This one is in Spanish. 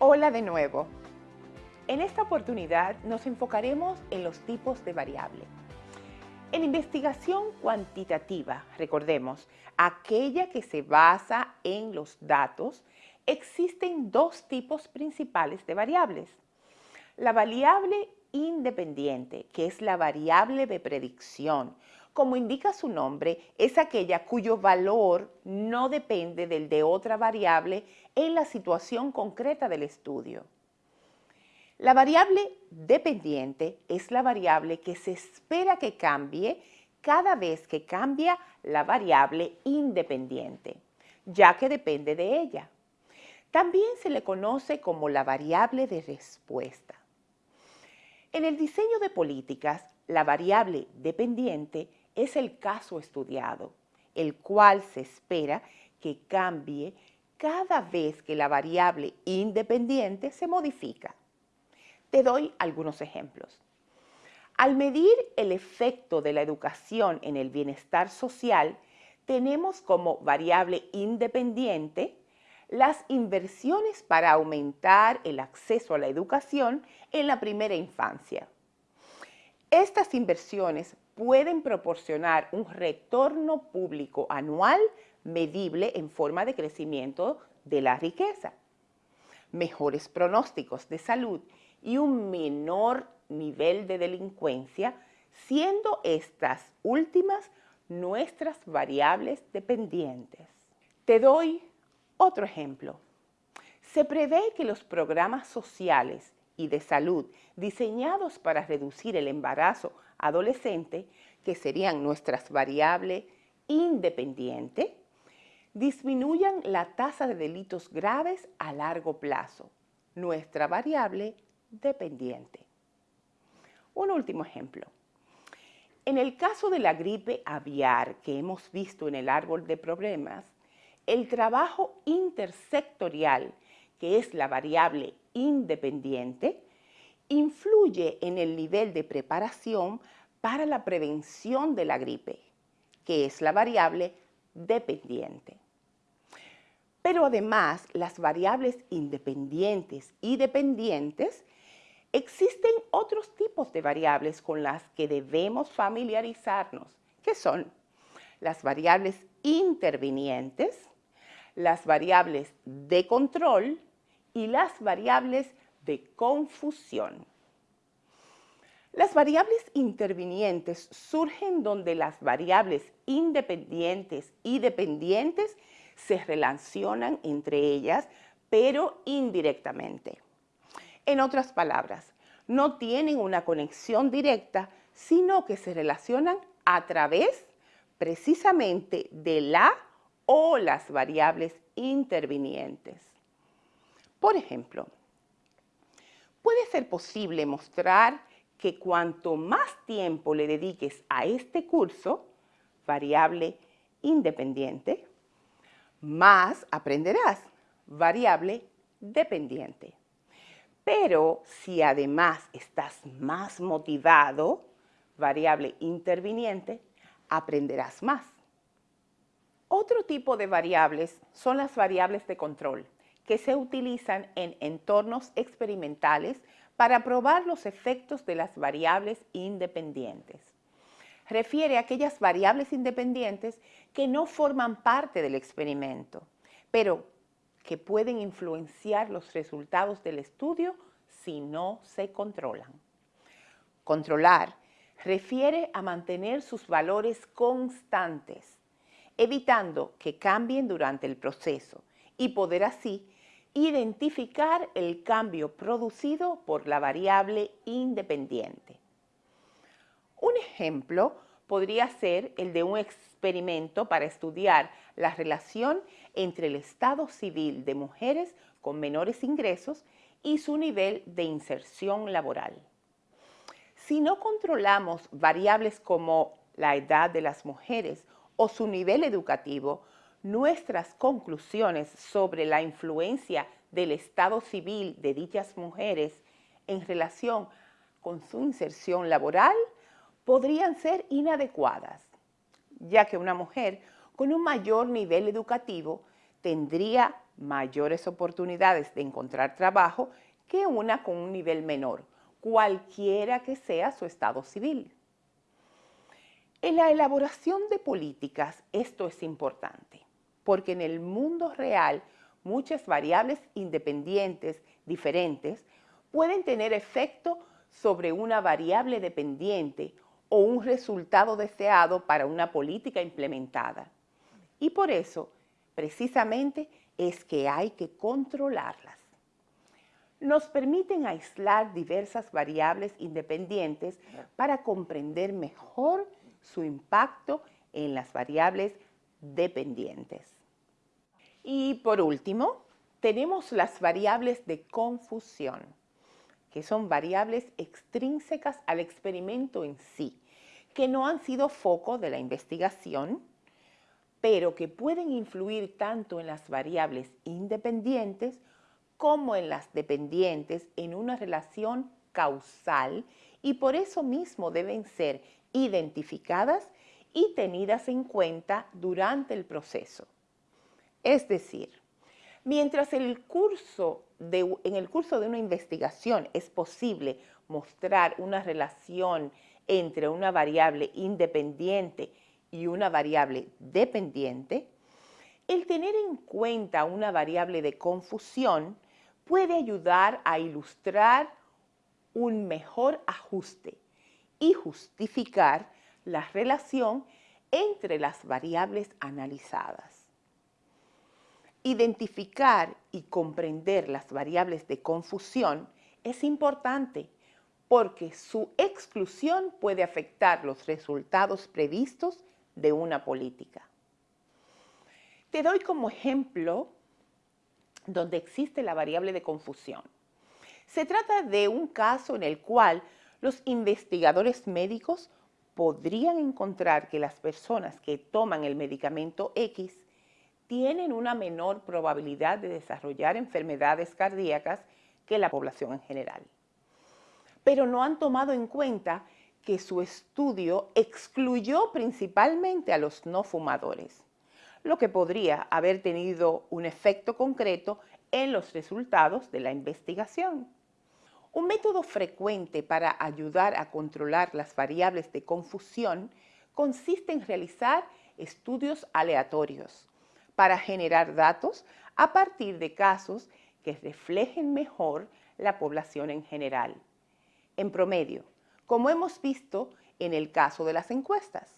Hola de nuevo. En esta oportunidad nos enfocaremos en los tipos de variable. En investigación cuantitativa, recordemos, aquella que se basa en los datos, existen dos tipos principales de variables. La variable independiente, que es la variable de predicción. Como indica su nombre, es aquella cuyo valor no depende del de otra variable en la situación concreta del estudio. La variable dependiente es la variable que se espera que cambie cada vez que cambia la variable independiente, ya que depende de ella. También se le conoce como la variable de respuesta. En el diseño de políticas, la variable dependiente es el caso estudiado, el cual se espera que cambie cada vez que la variable independiente se modifica. Te doy algunos ejemplos. Al medir el efecto de la educación en el bienestar social, tenemos como variable independiente las inversiones para aumentar el acceso a la educación en la primera infancia. Estas inversiones pueden proporcionar un retorno público anual medible en forma de crecimiento de la riqueza, mejores pronósticos de salud y un menor nivel de delincuencia, siendo estas últimas nuestras variables dependientes. Te doy otro ejemplo. Se prevé que los programas sociales y de salud diseñados para reducir el embarazo adolescente, que serían nuestras variables independientes, disminuyan la tasa de delitos graves a largo plazo, nuestra variable dependiente. Un último ejemplo. En el caso de la gripe aviar que hemos visto en el árbol de problemas, el trabajo intersectorial, que es la variable independiente, influye en el nivel de preparación para la prevención de la gripe, que es la variable dependiente. Pero además, las variables independientes y dependientes Existen otros tipos de variables con las que debemos familiarizarnos, que son las variables intervinientes, las variables de control y las variables de confusión. Las variables intervinientes surgen donde las variables independientes y dependientes se relacionan entre ellas, pero indirectamente. En otras palabras, no tienen una conexión directa, sino que se relacionan a través precisamente de la o las variables intervinientes. Por ejemplo, puede ser posible mostrar que cuanto más tiempo le dediques a este curso, variable independiente, más aprenderás, variable dependiente. Pero si además estás más motivado, variable interviniente, aprenderás más. Otro tipo de variables son las variables de control, que se utilizan en entornos experimentales para probar los efectos de las variables independientes. Refiere a aquellas variables independientes que no forman parte del experimento, pero que pueden influenciar los resultados del estudio si no se controlan. Controlar refiere a mantener sus valores constantes, evitando que cambien durante el proceso y poder así identificar el cambio producido por la variable independiente. Un ejemplo podría ser el de un experimento para estudiar la relación entre el estado civil de mujeres con menores ingresos y su nivel de inserción laboral. Si no controlamos variables como la edad de las mujeres o su nivel educativo, nuestras conclusiones sobre la influencia del estado civil de dichas mujeres en relación con su inserción laboral podrían ser inadecuadas, ya que una mujer con un mayor nivel educativo tendría mayores oportunidades de encontrar trabajo que una con un nivel menor, cualquiera que sea su estado civil. En la elaboración de políticas esto es importante, porque en el mundo real muchas variables independientes diferentes pueden tener efecto sobre una variable dependiente o un resultado deseado para una política implementada. Y por eso, precisamente, es que hay que controlarlas. Nos permiten aislar diversas variables independientes para comprender mejor su impacto en las variables dependientes. Y por último, tenemos las variables de confusión, que son variables extrínsecas al experimento en sí, que no han sido foco de la investigación, pero que pueden influir tanto en las variables independientes como en las dependientes en una relación causal y por eso mismo deben ser identificadas y tenidas en cuenta durante el proceso. Es decir, mientras el curso en el curso de una investigación es posible mostrar una relación entre una variable independiente y una variable dependiente, el tener en cuenta una variable de confusión puede ayudar a ilustrar un mejor ajuste y justificar la relación entre las variables analizadas. Identificar y comprender las variables de confusión es importante porque su exclusión puede afectar los resultados previstos de una política. Te doy como ejemplo donde existe la variable de confusión. Se trata de un caso en el cual los investigadores médicos podrían encontrar que las personas que toman el medicamento X tienen una menor probabilidad de desarrollar enfermedades cardíacas que la población en general. Pero no han tomado en cuenta que su estudio excluyó principalmente a los no fumadores, lo que podría haber tenido un efecto concreto en los resultados de la investigación. Un método frecuente para ayudar a controlar las variables de confusión consiste en realizar estudios aleatorios para generar datos a partir de casos que reflejen mejor la población en general. En promedio, como hemos visto en el caso de las encuestas.